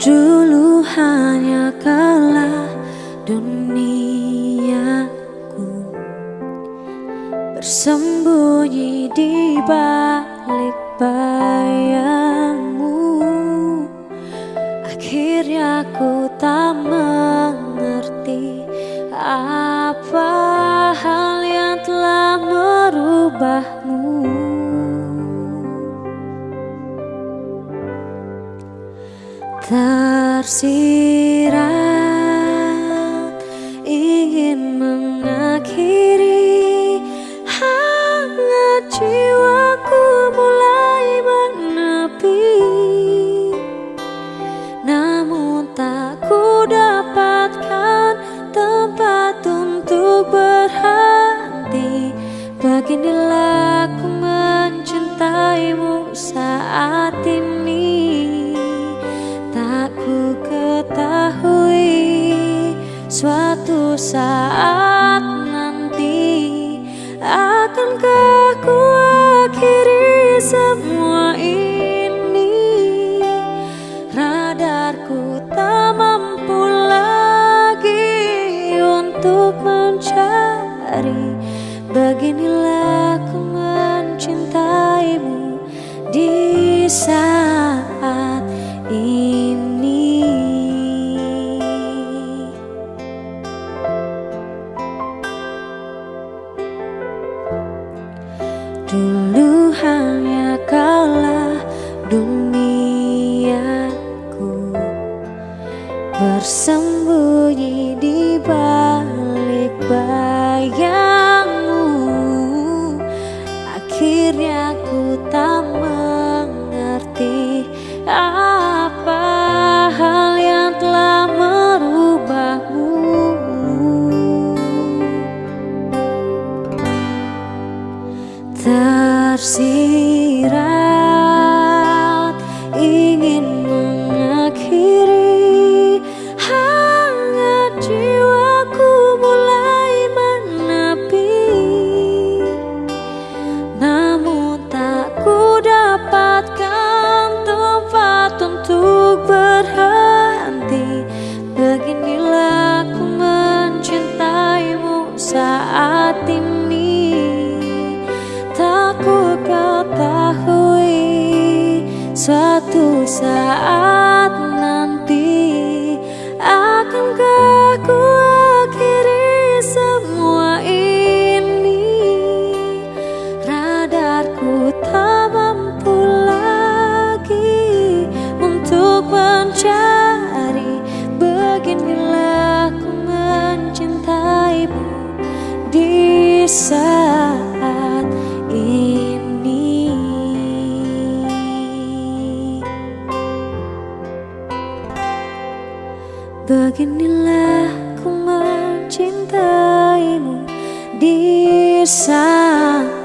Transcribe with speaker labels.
Speaker 1: Dulu hanya kalah duniaku Bersembunyi di balik bayangmu. Akhirnya ku tak mengerti Apa hal yang telah merubahmu Tersirat ingin mengakhiri Hangat jiwaku mulai menepi. Namun tak ku dapatkan tempat untuk berhenti. Beginilah Suatu saat nanti Akankah ku akhiri semua Dulu hanya kalah duniaku. Bersembunyi di balik bayangmu. Akhirnya ku tak mengerti Apa tersirat Suatu Beginilah ku mencintaimu di saat